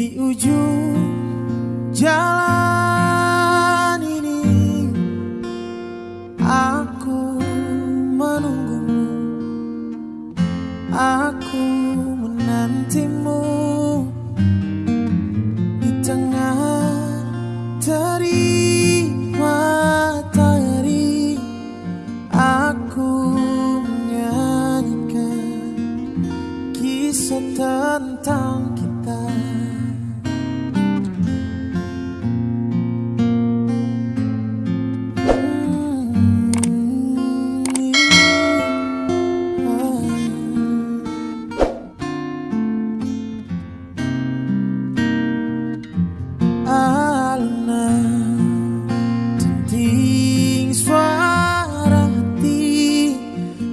di ujung jalan ini aku menunggumu aku menantimu.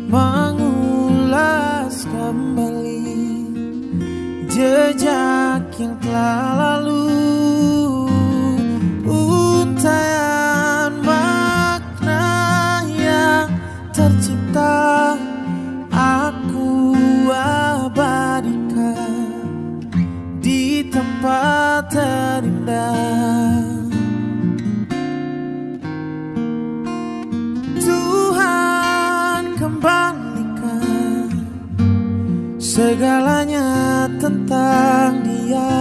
mengulas kembali jejak yang telah lalu. Segalanya tentang dia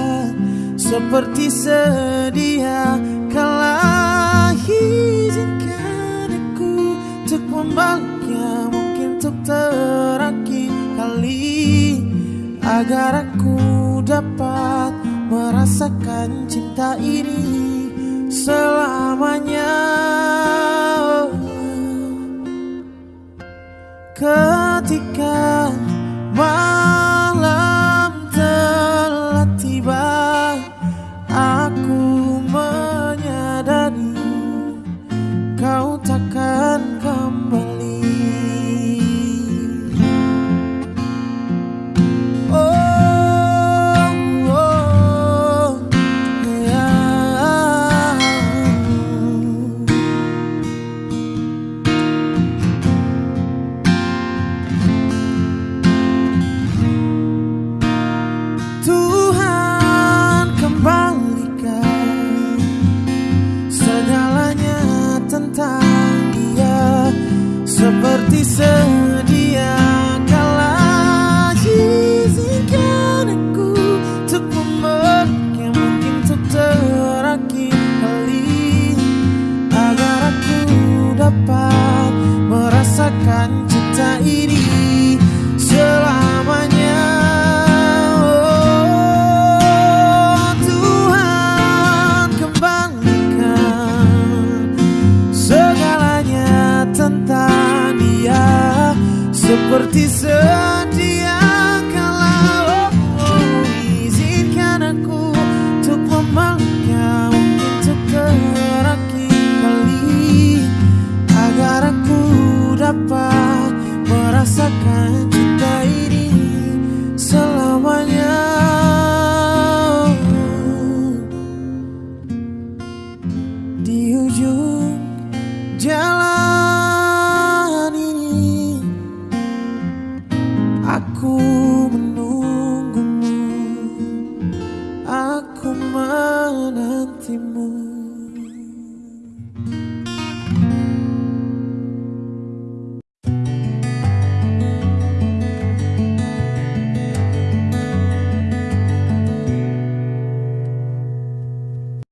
Seperti sedia Kala izinkan aku Untuk membaliknya Mungkin untuk terakhir kali Agar aku dapat Merasakan cinta ini Selamanya. Ketika listen. seperti se Thì